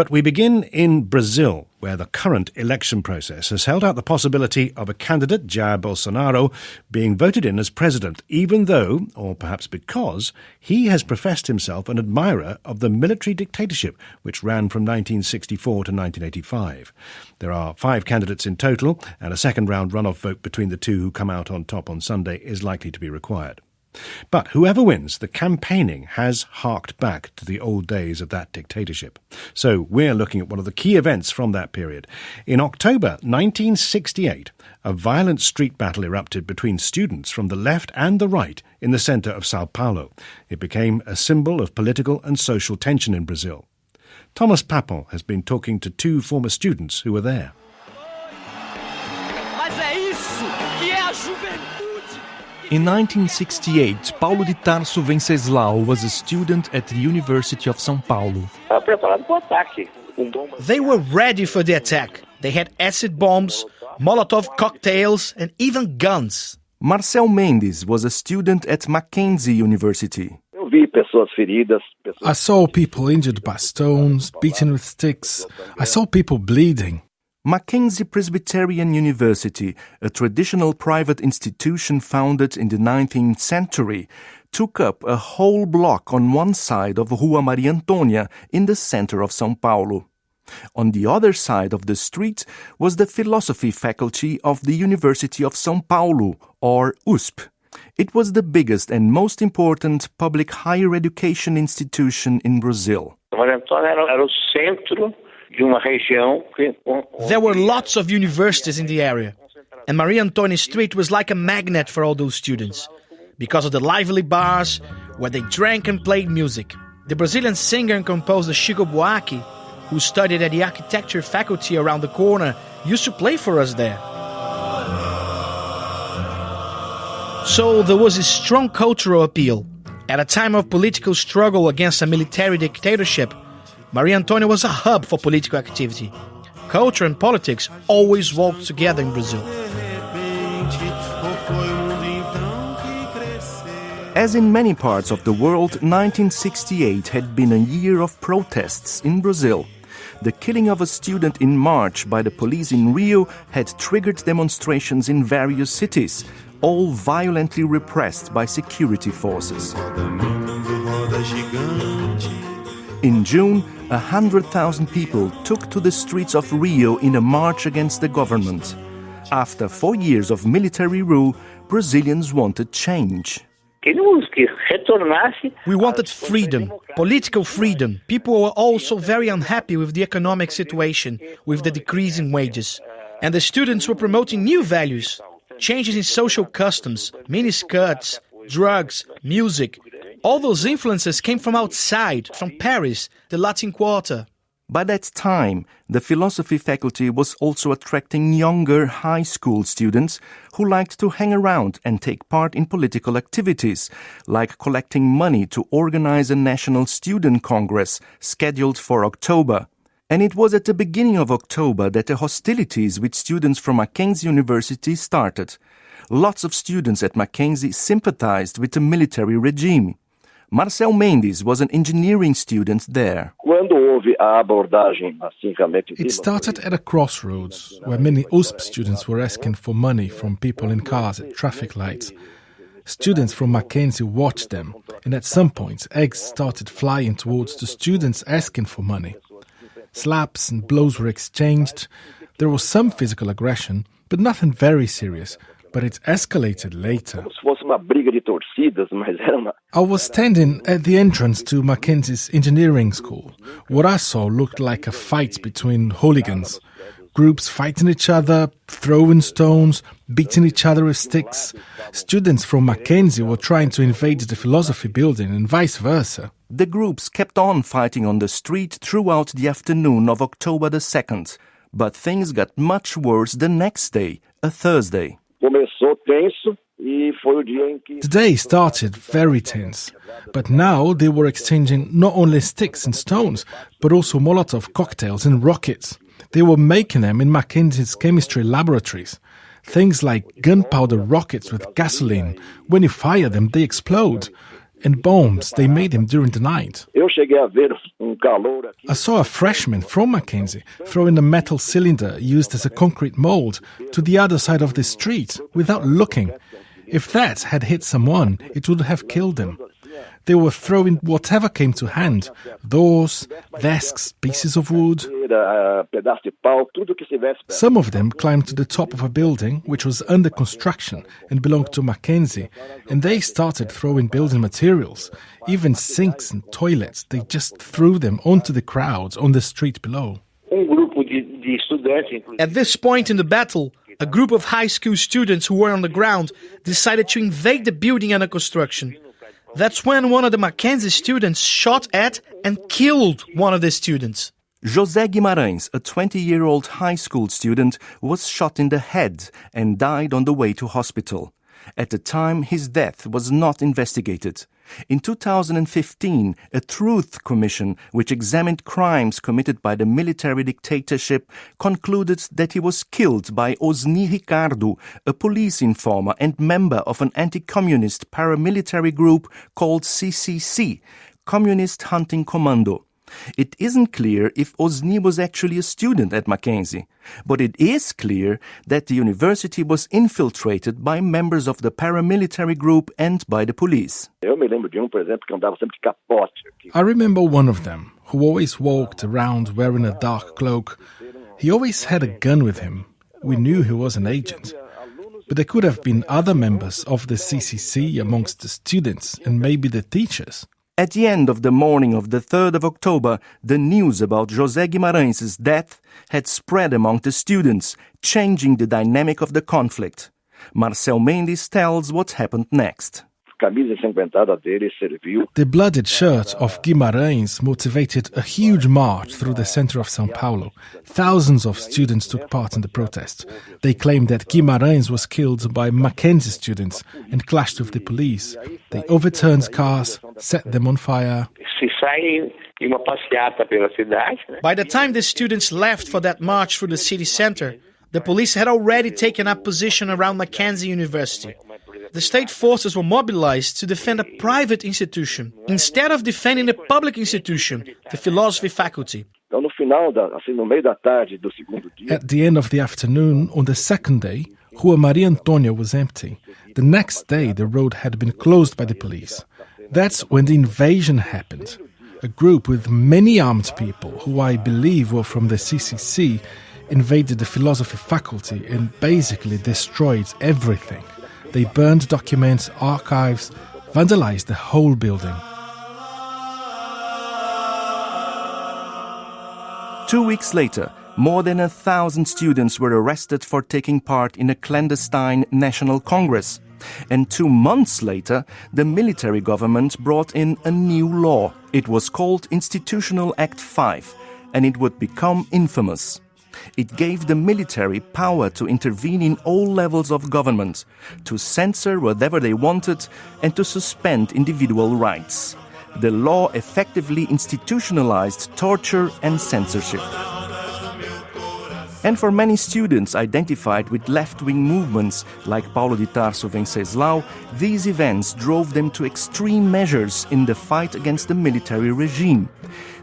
But we begin in Brazil, where the current election process has held out the possibility of a candidate, Jair Bolsonaro, being voted in as president, even though, or perhaps because, he has professed himself an admirer of the military dictatorship which ran from 1964 to 1985. There are five candidates in total, and a second round runoff vote between the two who come out on top on Sunday is likely to be required. But whoever wins, the campaigning has harked back to the old days of that dictatorship. So we're looking at one of the key events from that period. In October 1968, a violent street battle erupted between students from the left and the right in the center of Sao Paulo. It became a symbol of political and social tension in Brazil. Thomas Pappon has been talking to two former students who were there. In 1968, Paulo de Tarso Venceslau was a student at the University of São Paulo. They were ready for the attack. They had acid bombs, Molotov cocktails, and even guns. Marcel Mendes was a student at Mackenzie University. I saw people injured by stones, beaten with sticks. I saw people bleeding. Mackenzie Presbyterian University, a traditional private institution founded in the 19th century, took up a whole block on one side of Rua Maria Antônia in the center of São Paulo. On the other side of the street was the philosophy faculty of the University of São Paulo, or USP. It was the biggest and most important public higher education institution in Brazil. There were lots of universities in the area, and Maria Antônia Street was like a magnet for all those students because of the lively bars where they drank and played music. The Brazilian singer and composer Chico Buarque, who studied at the architecture faculty around the corner, used to play for us there. So there was a strong cultural appeal. At a time of political struggle against a military dictatorship, Maria Antônia was a hub for political activity. Culture and politics always walked together in Brazil. As in many parts of the world, 1968 had been a year of protests in Brazil. The killing of a student in March by the police in Rio had triggered demonstrations in various cities, all violently repressed by security forces. In June, 100,000 people took to the streets of Rio in a march against the government. After four years of military rule, Brazilians wanted change. We wanted freedom, political freedom. People were also very unhappy with the economic situation, with the decrease in wages. And the students were promoting new values, changes in social customs, miniskirts, drugs, music, all those influences came from outside, from Paris, the Latin Quarter. By that time, the philosophy faculty was also attracting younger high school students who liked to hang around and take part in political activities, like collecting money to organize a national student congress scheduled for October. And it was at the beginning of October that the hostilities with students from Mackenzie University started. Lots of students at Mackenzie sympathized with the military regime. Marcel Mendes was an engineering student there. It started at a crossroads where many USP students were asking for money from people in cars at traffic lights. Students from Mackenzie watched them, and at some point, eggs started flying towards the students asking for money. Slaps and blows were exchanged. There was some physical aggression, but nothing very serious, but it escalated later. I was standing at the entrance to Mackenzie's engineering school. What I saw looked like a fight between hooligans. Groups fighting each other, throwing stones, beating each other with sticks. Students from Mackenzie were trying to invade the philosophy building and vice versa. The groups kept on fighting on the street throughout the afternoon of October the 2nd, but things got much worse the next day, a Thursday. The day started very tense, but now they were exchanging not only sticks and stones, but also Molotov cocktails and rockets. They were making them in Mackenzie's chemistry laboratories. Things like gunpowder rockets with gasoline. When you fire them, they explode. And bombs they made him during the night. I saw a freshman from Mackenzie throwing a metal cylinder used as a concrete mold to the other side of the street without looking. If that had hit someone, it would have killed them. They were throwing whatever came to hand doors, desks, pieces of wood. Some of them climbed to the top of a building which was under construction and belonged to Mackenzie, and they started throwing building materials, even sinks and toilets. They just threw them onto the crowds on the street below. At this point in the battle, a group of high school students who were on the ground decided to invade the building under construction. That's when one of the Mackenzie students shot at and killed one of the students. José Guimarães, a 20 year old high school student, was shot in the head and died on the way to hospital. At the time, his death was not investigated. In 2015, a Truth Commission, which examined crimes committed by the military dictatorship, concluded that he was killed by Osni Ricardo, a police informer and member of an anti-communist paramilitary group called CCC, Communist Hunting Commando. It isn't clear if Osni was actually a student at Mackenzie, but it is clear that the university was infiltrated by members of the paramilitary group and by the police. I remember one of them who always walked around wearing a dark cloak. He always had a gun with him. We knew he was an agent. But there could have been other members of the CCC amongst the students and maybe the teachers. At the end of the morning of the 3rd of October, the news about José Guimarães' death had spread among the students, changing the dynamic of the conflict. Marcel Mendes tells what happened next. The blooded shirt of Guimarães motivated a huge march through the center of Sao Paulo. Thousands of students took part in the protest. They claimed that Guimarães was killed by Mackenzie students and clashed with the police. They overturned cars, set them on fire. By the time the students left for that march through the city center, the police had already taken up position around Mackenzie University the state forces were mobilized to defend a private institution instead of defending a public institution, the philosophy faculty. At the end of the afternoon, on the second day, Rua Maria Antonia was empty. The next day, the road had been closed by the police. That's when the invasion happened. A group with many armed people, who I believe were from the CCC, invaded the philosophy faculty and basically destroyed everything. They burned documents, archives, vandalized the whole building. Two weeks later, more than a thousand students were arrested for taking part in a clandestine National Congress. And two months later, the military government brought in a new law. It was called Institutional Act 5, and it would become infamous. It gave the military power to intervene in all levels of government, to censor whatever they wanted, and to suspend individual rights. The law effectively institutionalized torture and censorship. And for many students identified with left wing movements like Paulo de Tarso Venceslau, these events drove them to extreme measures in the fight against the military regime.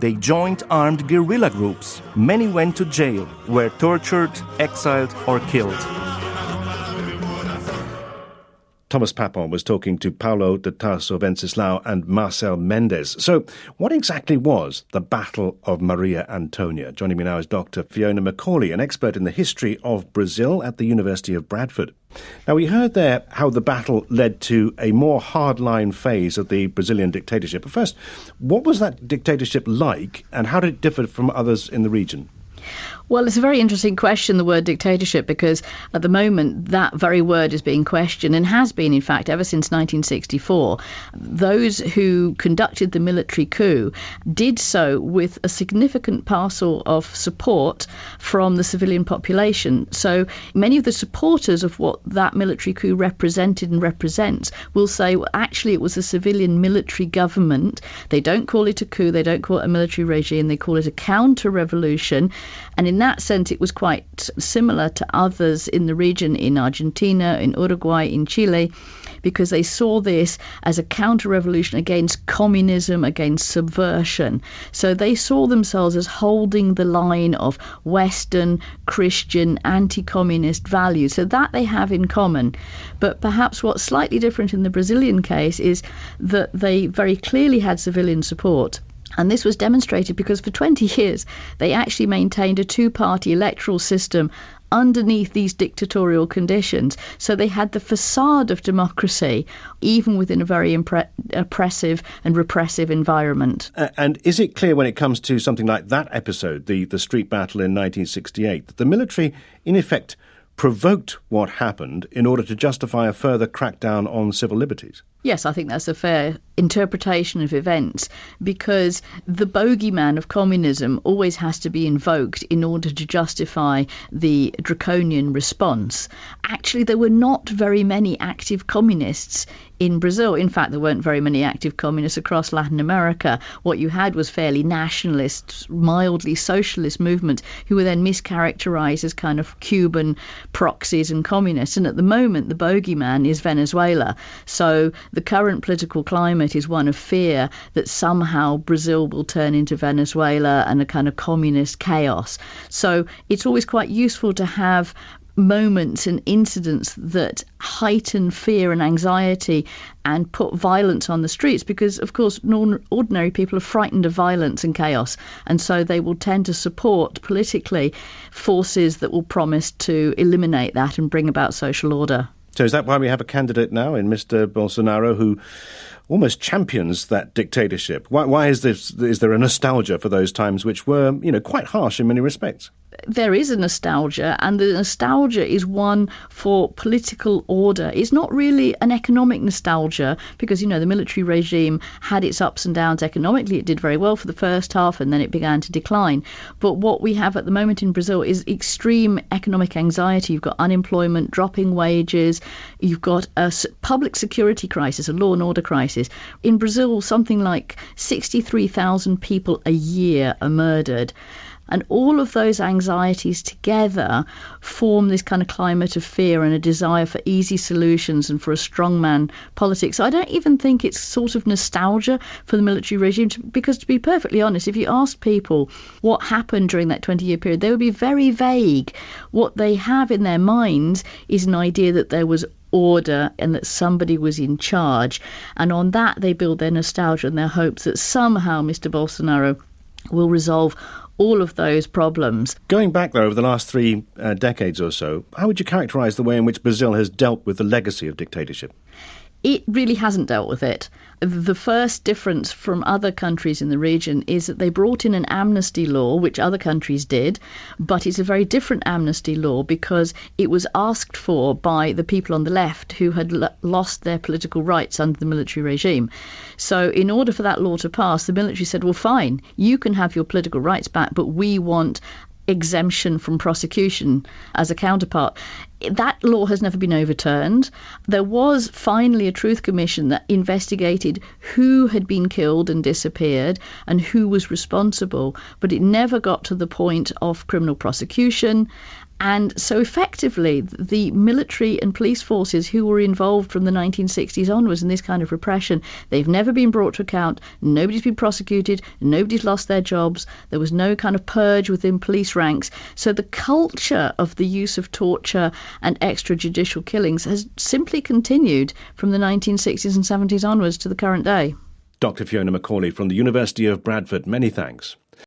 They joined armed guerrilla groups. Many went to jail, were tortured, exiled, or killed. Thomas Pappon was talking to Paulo de Tarso Venceslau and Marcel Mendes. So, what exactly was the Battle of Maria Antonia? Joining me now is Dr. Fiona Macaulay, an expert in the history of Brazil at the University of Bradford. Now, we heard there how the battle led to a more hardline phase of the Brazilian dictatorship. But first, what was that dictatorship like, and how did it differ from others in the region? Well, it's a very interesting question, the word dictatorship, because at the moment that very word is being questioned and has been, in fact, ever since 1964. Those who conducted the military coup did so with a significant parcel of support from the civilian population. So many of the supporters of what that military coup represented and represents will say, well, actually, it was a civilian military government. They don't call it a coup, they don't call it a military regime, they call it a counter revolution. And in that sense, it was quite similar to others in the region in Argentina, in Uruguay, in Chile because they saw this as a counter revolution against communism, against subversion. So they saw themselves as holding the line of Western, Christian, anti communist values. So that they have in common. But perhaps what's slightly different in the Brazilian case is that they very clearly had civilian support. And this was demonstrated because for 20 years they actually maintained a two party electoral system underneath these dictatorial conditions. So they had the facade of democracy, even within a very impre- oppressive and repressive environment. Uh, and is it clear when it comes to something like that episode, the, the street battle in 1968, that the military, in effect, provoked what happened in order to justify a further crackdown on civil liberties? Yes, I think that's a fair interpretation of events because the bogeyman of communism always has to be invoked in order to justify the draconian response. Actually, there were not very many active communists in Brazil. In fact, there weren't very many active communists across Latin America. What you had was fairly nationalist, mildly socialist movements who were then mischaracterized as kind of Cuban proxies and communists. And at the moment, the bogeyman is Venezuela. So the current political climate is one of fear that somehow Brazil will turn into Venezuela and a kind of communist chaos. So it's always quite useful to have moments and incidents that heighten fear and anxiety and put violence on the streets because, of course, ordinary people are frightened of violence and chaos, and so they will tend to support politically forces that will promise to eliminate that and bring about social order. So is that why we have a candidate now in Mr. Bolsonaro who almost champions that dictatorship? Why, why is this? Is there a nostalgia for those times which were, you know, quite harsh in many respects? There is a nostalgia, and the nostalgia is one for political order. It's not really an economic nostalgia because, you know, the military regime had its ups and downs economically. It did very well for the first half and then it began to decline. But what we have at the moment in Brazil is extreme economic anxiety. You've got unemployment, dropping wages, you've got a public security crisis, a law and order crisis. In Brazil, something like 63,000 people a year are murdered. And all of those anxieties together form this kind of climate of fear and a desire for easy solutions and for a strongman politics. So I don't even think it's sort of nostalgia for the military regime, because to be perfectly honest, if you asked people what happened during that 20 year period, they would be very vague. What they have in their minds is an idea that there was order and that somebody was in charge. And on that, they build their nostalgia and their hopes that somehow Mr. Bolsonaro will resolve all of those problems. Going back, though, over the last three uh, decades or so, how would you characterize the way in which Brazil has dealt with the legacy of dictatorship? It really hasn't dealt with it. The first difference from other countries in the region is that they brought in an amnesty law, which other countries did, but it's a very different amnesty law because it was asked for by the people on the left who had l- lost their political rights under the military regime. So, in order for that law to pass, the military said, well, fine, you can have your political rights back, but we want exemption from prosecution as a counterpart. That law has never been overturned. There was finally a truth commission that investigated who had been killed and disappeared and who was responsible, but it never got to the point of criminal prosecution. And so, effectively, the military and police forces who were involved from the 1960s onwards in this kind of repression, they've never been brought to account. Nobody's been prosecuted. Nobody's lost their jobs. There was no kind of purge within police ranks. So, the culture of the use of torture and extrajudicial killings has simply continued from the 1960s and 70s onwards to the current day. Dr. Fiona Macaulay from the University of Bradford, many thanks.